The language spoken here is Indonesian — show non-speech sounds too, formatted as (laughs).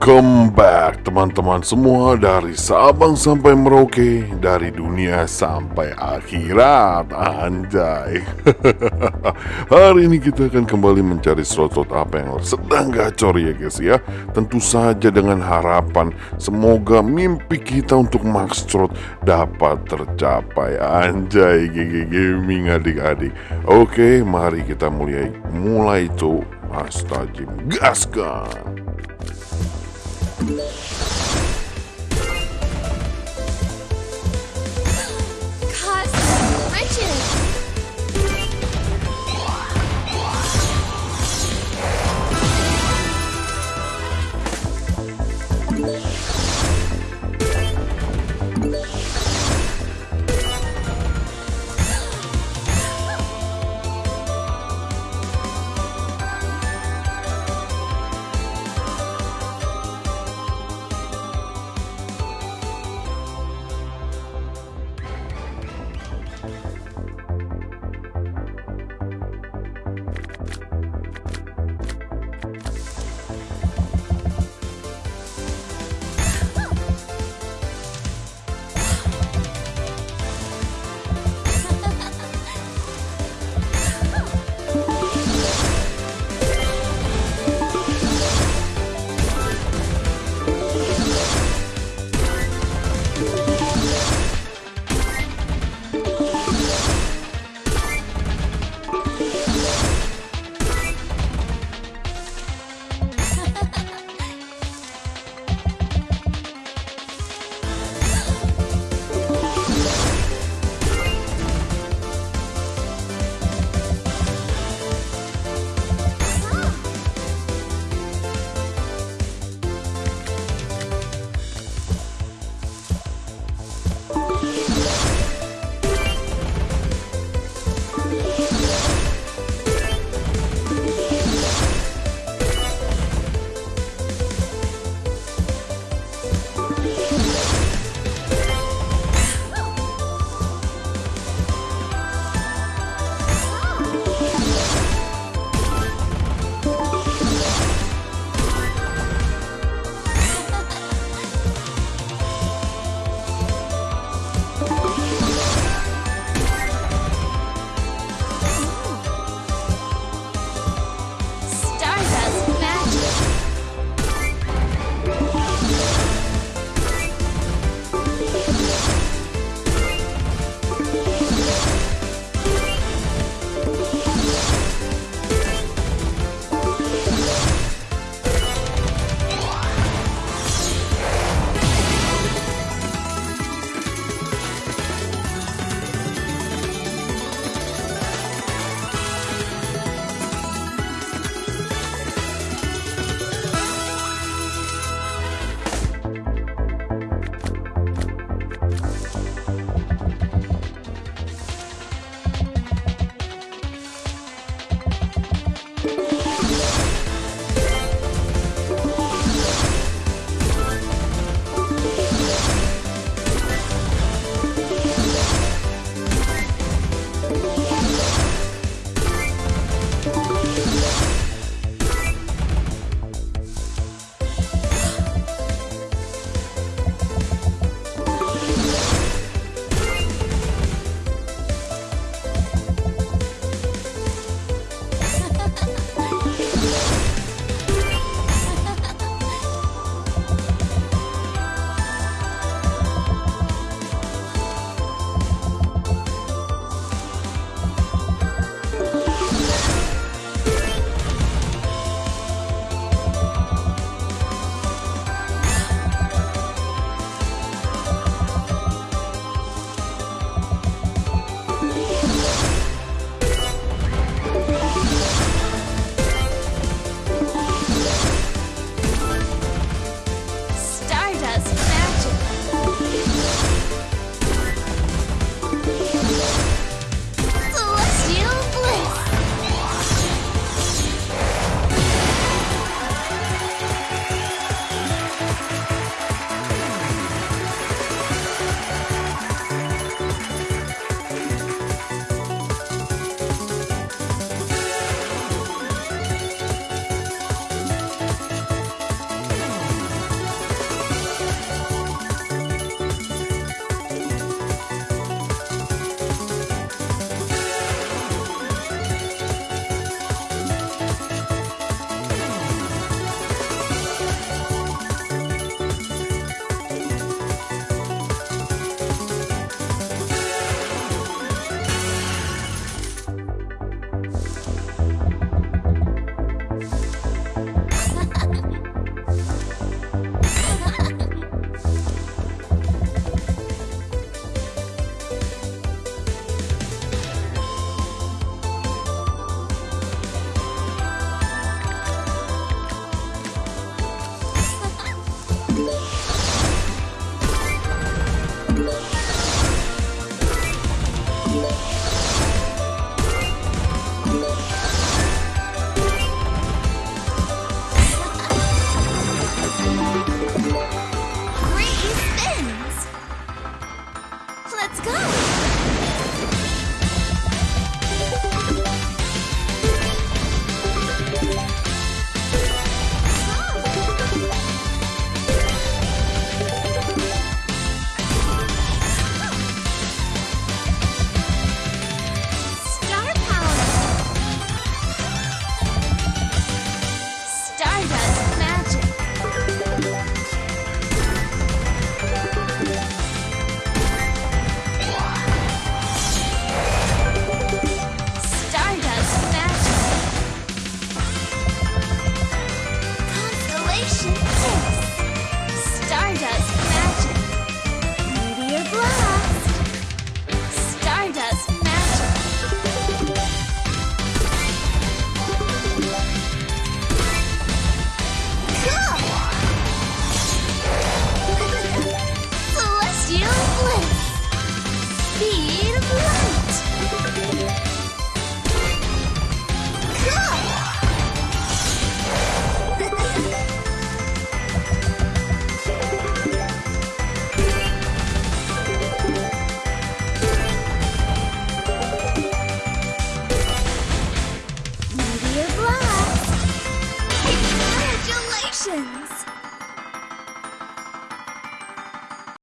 Welcome back teman-teman semua dari Sabang sampai Merauke Dari dunia sampai akhirat. Anjay. (laughs) Hari ini kita akan kembali mencari slot-slot apa yang sedang gacor ya guys ya. Tentu saja dengan harapan Semoga mimpi kita untuk max slot dapat tercapai. Anjay GG Gaming adik-adik. Oke mari kita mulai Mulai tuh. Astagfirullah gaskan Cosmic riches! Thank